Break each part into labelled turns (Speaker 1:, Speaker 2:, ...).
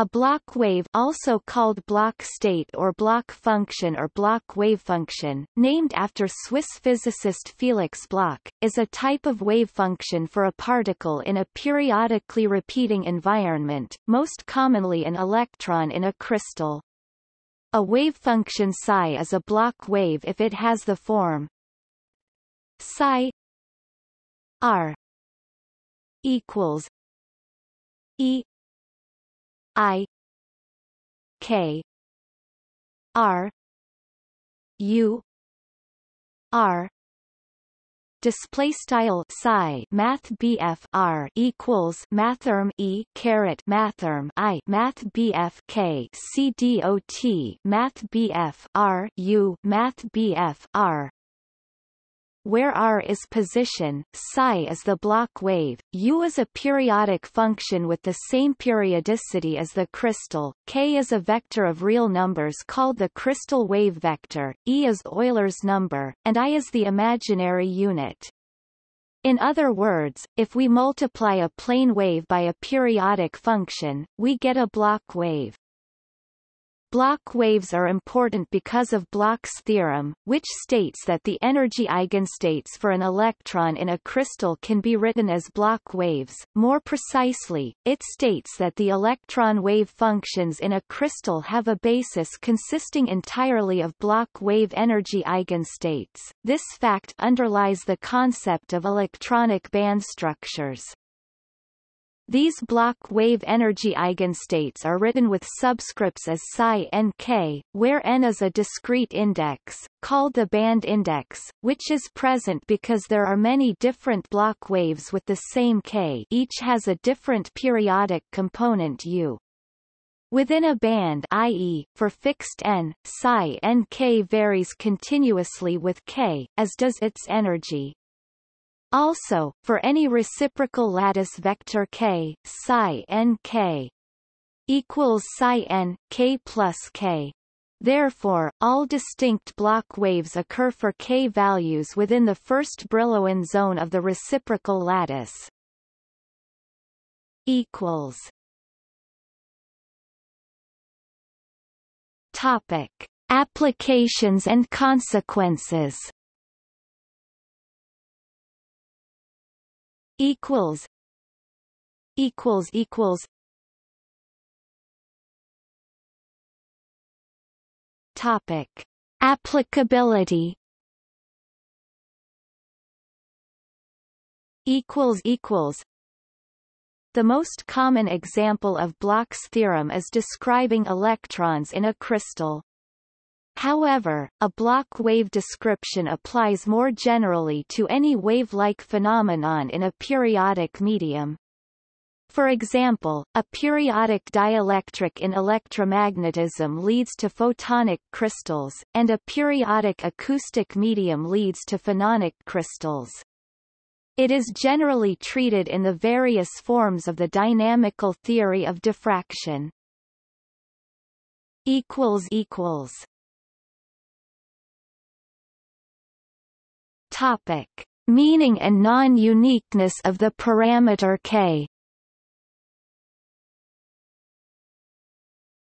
Speaker 1: A Bloch wave also called Bloch state or Bloch function or Bloch wavefunction, named after Swiss physicist Felix Bloch, is a type of wave function for a particle in a periodically repeating environment, most commonly an electron in a crystal. A wave function psi is a Bloch wave if it has the form psi r equals e I K R U R. Display style psi math BF R equals mathrm E caret mathrm I math BF K C D O T math BF R U math BF R where r is position, psi is the Bloch wave, u is a periodic function with the same periodicity as the crystal, k is a vector of real numbers called the crystal wave vector, e is Euler's number, and i is the imaginary unit. In other words, if we multiply a plane wave by a periodic function, we get a Bloch wave. Bloch waves are important because of Bloch's theorem, which states that the energy eigenstates for an electron in a crystal can be written as Bloch waves. More precisely, it states that the electron wave functions in a crystal have a basis consisting entirely of Bloch wave energy eigenstates. This fact underlies the concept of electronic band structures. These Bloch wave energy eigenstates are written with subscripts as psi n k, where n is a discrete index, called the band index, which is present because there are many different Bloch waves with the same k each has a different periodic component u. Within a band i.e., for fixed n, psi n k varies continuously with k, as does its energy. Also, for any reciprocal lattice vector k, psi n k equals psi n k plus k. Therefore, all distinct Bloch waves occur for k values within the first Brillouin zone of the reciprocal lattice. Equals. Topic: Applications and consequences. Equals equals equals topic applicability equals equals the most common example of Bloch's theorem is describing electrons in a crystal. However, a Bloch wave description applies more generally to any wave-like phenomenon in a periodic medium. For example, a periodic dielectric in electromagnetism leads to photonic crystals, and a periodic acoustic medium leads to phononic crystals. It is generally treated in the various forms of the dynamical theory of diffraction. equals equals Topic: Meaning and non-uniqueness of the parameter k.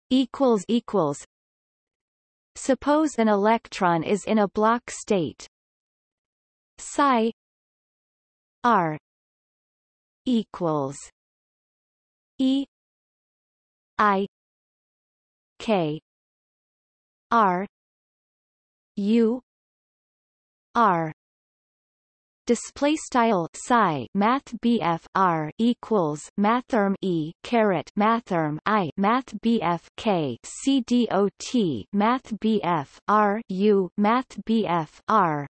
Speaker 1: equals equals. Suppose an electron is in a Bloch state. Psi. R. Equals. E. I. K. R. U. R display style psi math BF R equals mathrm E caret mathrm I math BF K C D O T math BF R U math BF R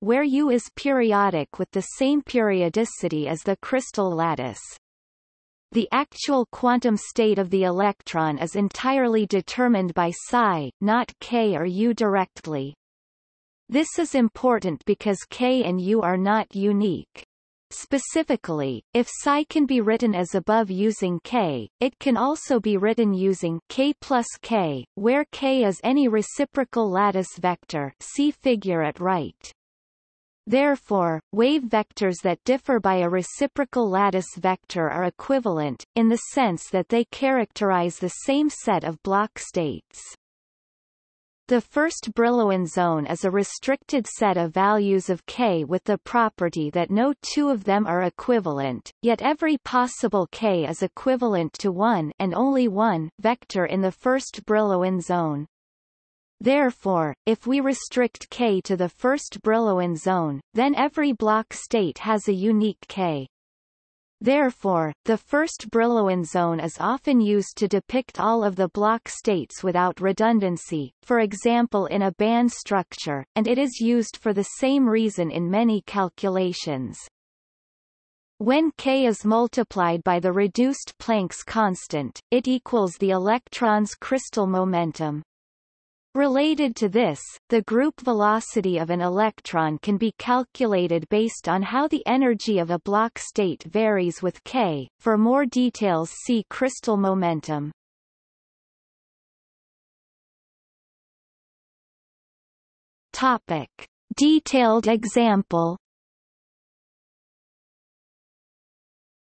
Speaker 1: where U is periodic with the same periodicity as the crystal lattice. The actual quantum state of the electron is entirely determined by psi, not k or u directly. This is important because K and U are not unique. Specifically, if psi can be written as above using k, it can also be written using k plus k, where k is any reciprocal lattice vector see figure at right. Therefore, wave vectors that differ by a reciprocal lattice vector are equivalent, in the sense that they characterize the same set of Bloch states. The first Brillouin zone is a restricted set of values of k with the property that no two of them are equivalent, yet every possible k is equivalent to one and only one vector in the first Brillouin zone. Therefore, if we restrict K to the first Brillouin zone, then every Bloch state has a unique K. Therefore, the first Brillouin zone is often used to depict all of the Bloch states without redundancy, for example in a band structure, and it is used for the same reason in many calculations. When K is multiplied by the reduced Planck's constant, it equals the electron's crystal momentum. Related to this, the group velocity of an electron can be calculated based on how the energy of a Bloch state varies with k. For more details see crystal momentum. Topic. Detailed example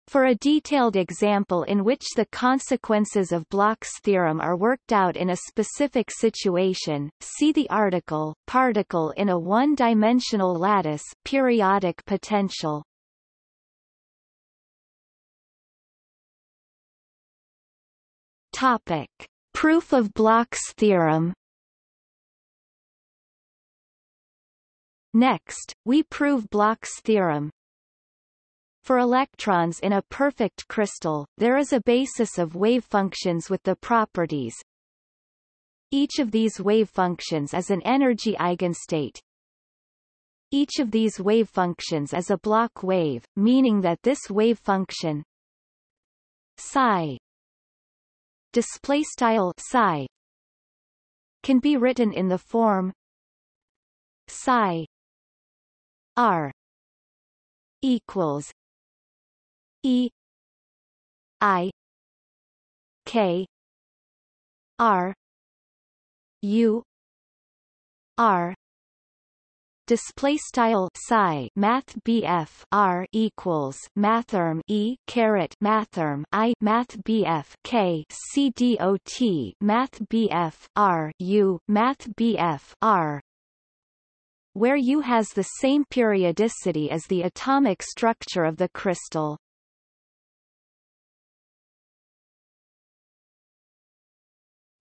Speaker 1: For a detailed example in which the consequences of Bloch's theorem are worked out in a specific situation, see the article, particle in a one-dimensional lattice periodic potential. Topic. Proof of Bloch's theorem Next, we prove Bloch's theorem, for electrons in a perfect crystal, there is a basis of wave functions with the properties each of these wave functions is an energy eigenstate. Each of these wave functions is a Bloch wave, meaning that this wave function psi display style psi can be written in the form psi r equals E I K R U R display style psi math BF R equals mathrm E caret mathrm I math BF K C D O T math BF R U math BF R where U has the same periodicity as the atomic structure of the crystal.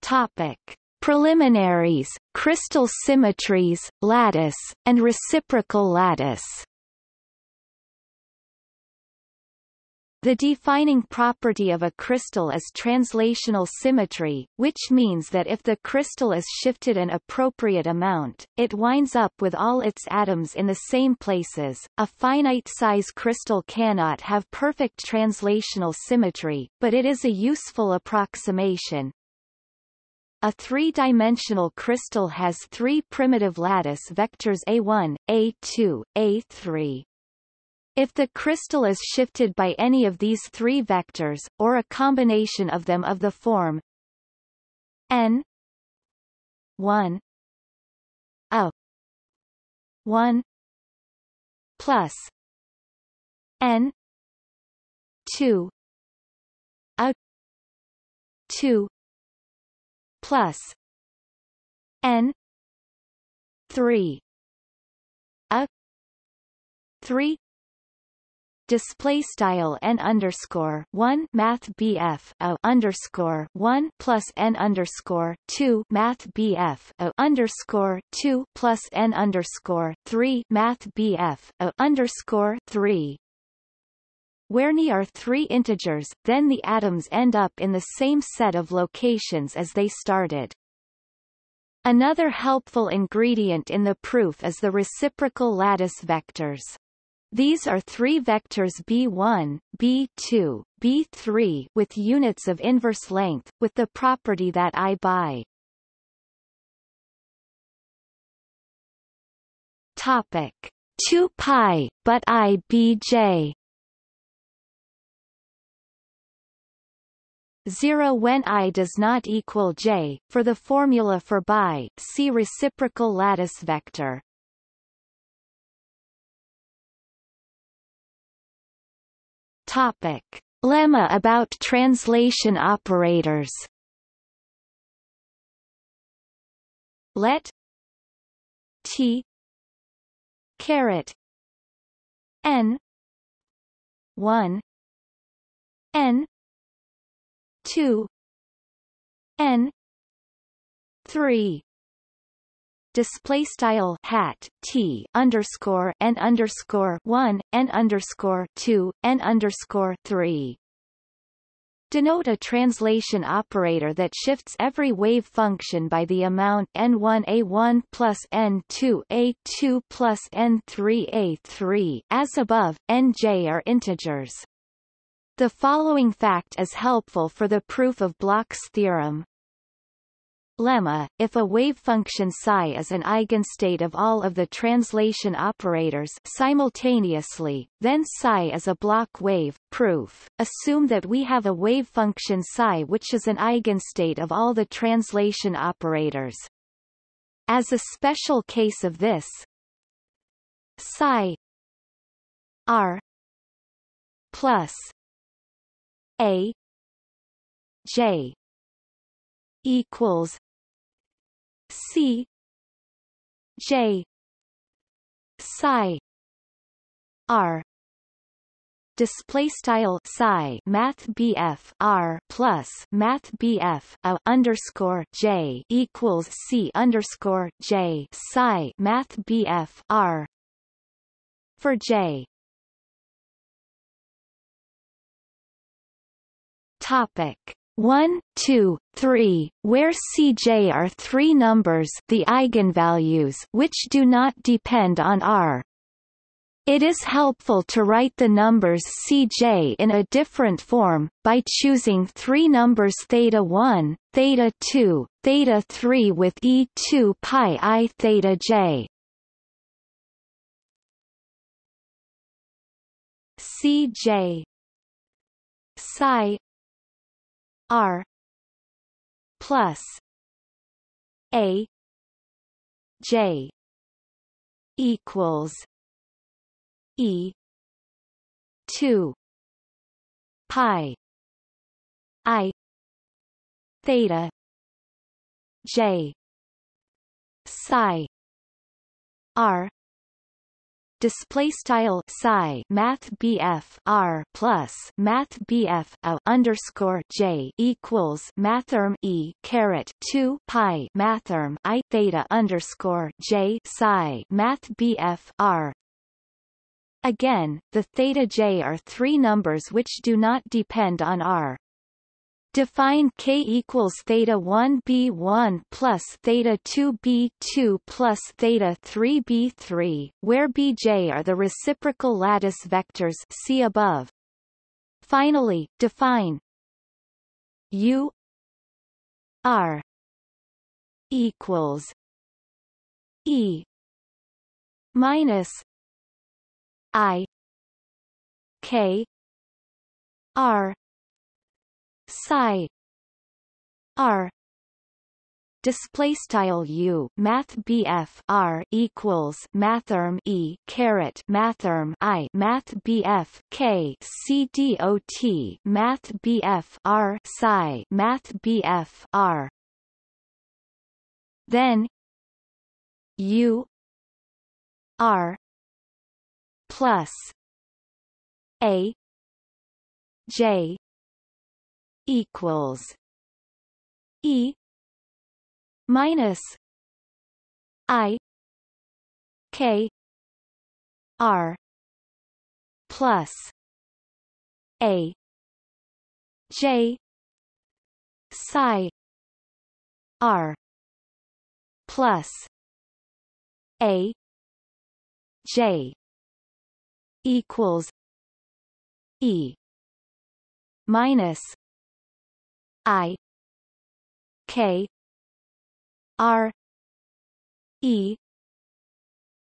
Speaker 1: Topic. Preliminaries, crystal symmetries, lattice, and reciprocal lattice The defining property of a crystal is translational symmetry, which means that if the crystal is shifted an appropriate amount, it winds up with all its atoms in the same places. A finite-size crystal cannot have perfect translational symmetry, but it is a useful approximation, a three-dimensional crystal has three primitive lattice vectors A1, A2, A3. If the crystal is shifted by any of these three vectors, or a combination of them of the form n 1 a 1 plus n 2 a 2 plus n 3 a 3 display style n underscore one math BF a underscore one plus n underscore two math BF a underscore two plus n underscore three math BF a underscore three where ni are three integers, then the atoms end up in the same set of locations as they started. Another helpful ingredient in the proof is the reciprocal lattice vectors. These are three vectors b1, b2, b3 with units of inverse length, with the property that i by Topic 2 pi, but i bj 0 when i does not equal j, for the formula for bi, see reciprocal lattice vector. Topic. Lemma about translation operators Let T caret N one N two N three. Display style hat t underscore n underscore one n underscore two n underscore three. Denote a translation operator that shifts every wave function by the amount n1a1 plus n2a2 plus n3a3 as above nj are integers the following fact is helpful for the proof of Bloch's theorem lemma, if a wave function psi is an eigenstate of all of the translation operators simultaneously, then psi is a Bloch wave. Proof. Assume that we have a wave function psi which is an eigenstate of all the translation operators. As a special case of this, psi r plus a j equals C J psi R display style psi math BF R plus math BF a underscore J equals C underscore J psi math BF R for J topic 1, 2, 3, where Cj are three numbers the eigenvalues which do not depend on R. It is helpful to write the numbers Cj in a different form, by choosing three numbers theta 1, theta 2, theta 3 with e2 pi i theta j. Cj psi R plus A J equals E two pi I theta J psi R display style psi math BF R plus math BF a underscore J equals mathrm E caret 2 pi mathrm I theta underscore J psi math BF R Again, the theta j are three numbers which do not depend on R. Define k equals theta 1 b1 plus theta 2 b2 plus theta 3 b3, where bj are the reciprocal lattice vectors see above. Finally, define u r equals e minus i k r psi. R. Display style u. Math bf r equals mathrm e caret mathrm i. Math bf k c dot math bf r psi. Math bf r. Then u r plus a j equals E minus I K R plus A J psi R plus A J equals E minus I K R E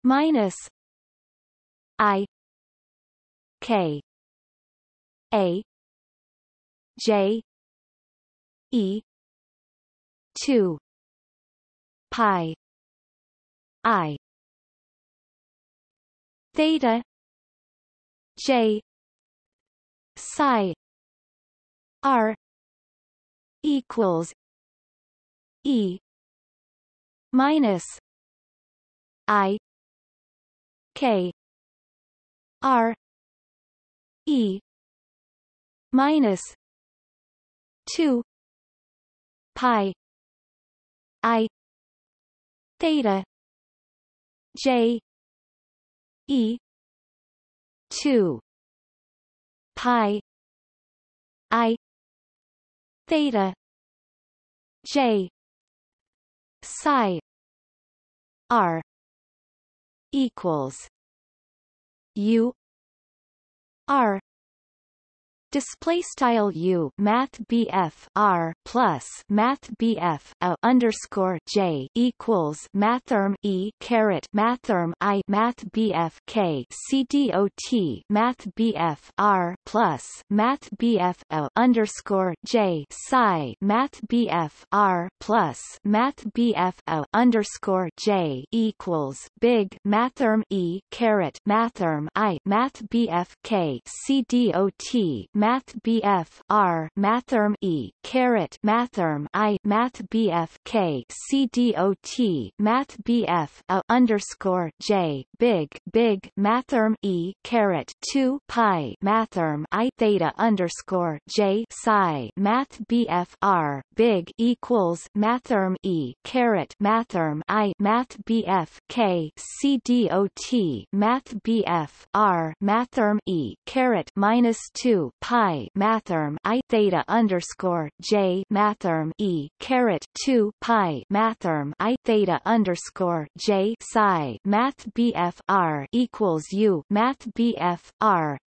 Speaker 1: minus I K A J E two pi I theta J psi r equals e minus i k r e minus 2 pi i theta j e 2 pi i theta. J. Psi. R. Equals u. R Display style U Math BF R plus Math BF a underscore J equals Mathrm E caret Mathrm I Math BF K C D O T Math BF R plus Math BF a underscore J psi Math BF R plus Math BF a underscore J equals Big Mathrm E caret Mathrm I Math BF K C D O T Math BF R Mathrm E caret Mathrm I Math BF K C D O T Math BF a underscore J big big Mathrm E caret two pi Mathrm I theta underscore J psi Math BF R big equals Mathrm E caret Mathrm I Math BF K C D O T Math R Mathrm E caret minus two pi mathrm i theta underscore j mathrm e caret two pi mathrm i theta underscore j psi math bf r equals u math bf r.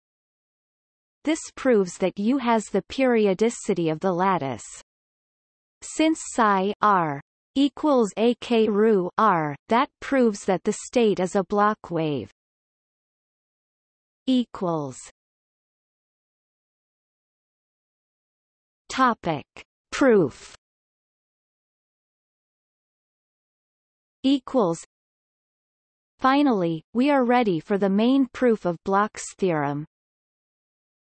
Speaker 1: This proves that U has the periodicity of the lattice. Since psi r equals ak ru r, that proves that the state is a Bloch wave. Equals Topic. Proof equals Finally, we are ready for the main proof of Bloch's theorem.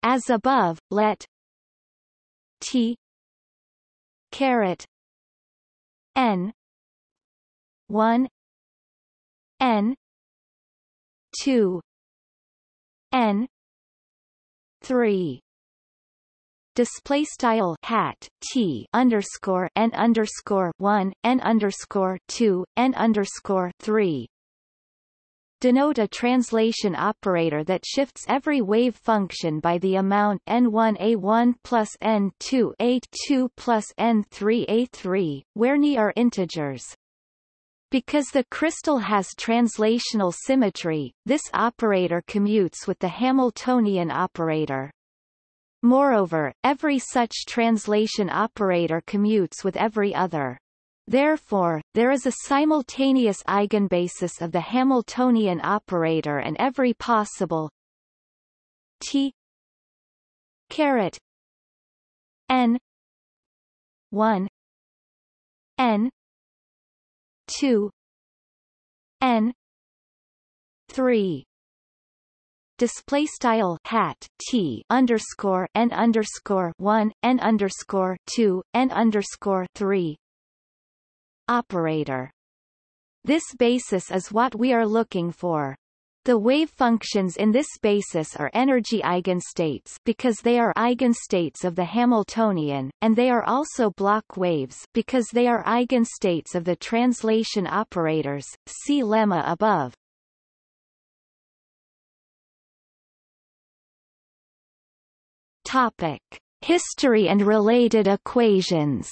Speaker 1: As above, let T caret n 1 n 2 n 3 display style hat t underscore n underscore one n underscore two n underscore three denote a translation operator that shifts every wave function by the amount n1a1 plus n2a2 plus n3a3, where ni are integers. Because the crystal has translational symmetry, this operator commutes with the Hamiltonian operator. Moreover, every such translation operator commutes with every other. Therefore, there is a simultaneous eigenbasis of the Hamiltonian operator and every possible t caret n 1 n 2 n 3 display style hat t underscore n underscore one n underscore two n underscore three operator. This basis is what we are looking for. The wave functions in this basis are energy eigenstates because they are eigenstates of the Hamiltonian, and they are also Bloch waves because they are eigenstates of the translation operators. See lemma above. Topic: History and related equations.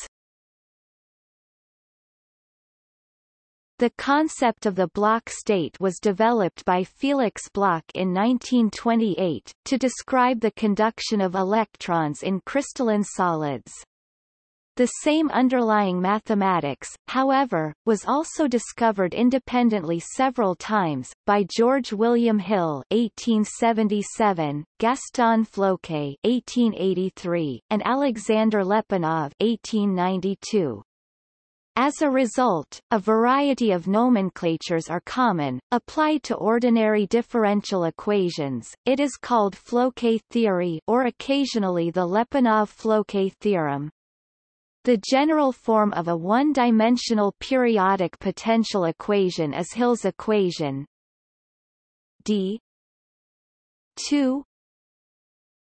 Speaker 1: The concept of the Bloch state was developed by Felix Bloch in 1928, to describe the conduction of electrons in crystalline solids. The same underlying mathematics, however, was also discovered independently several times, by George William Hill 1877, Gaston Floquet 1883, and Alexander Lyapunov 1892. As a result, a variety of nomenclatures are common. Applied to ordinary differential equations, it is called Floquet theory or occasionally the Lyapunov-Floquet theorem. The general form of a one-dimensional periodic potential equation is Hill's equation d 2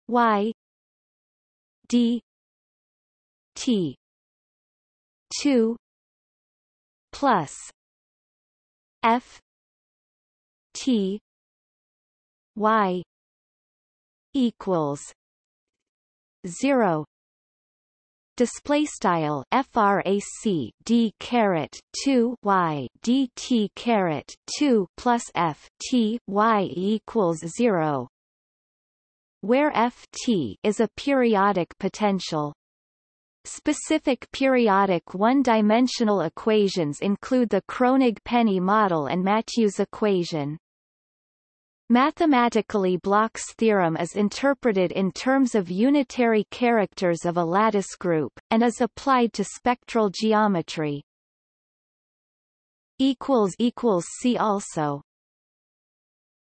Speaker 1: y d t 2 plus F T Y equals zero. Display style frac d caret 2 y dt caret 2 plus f t y equals 0 where f t is a periodic potential Specific periodic one-dimensional equations include the Kronig-Penney model and Mathieu's equation. Mathematically Bloch's theorem is interpreted in terms of unitary characters of a lattice group, and is applied to spectral geometry. See also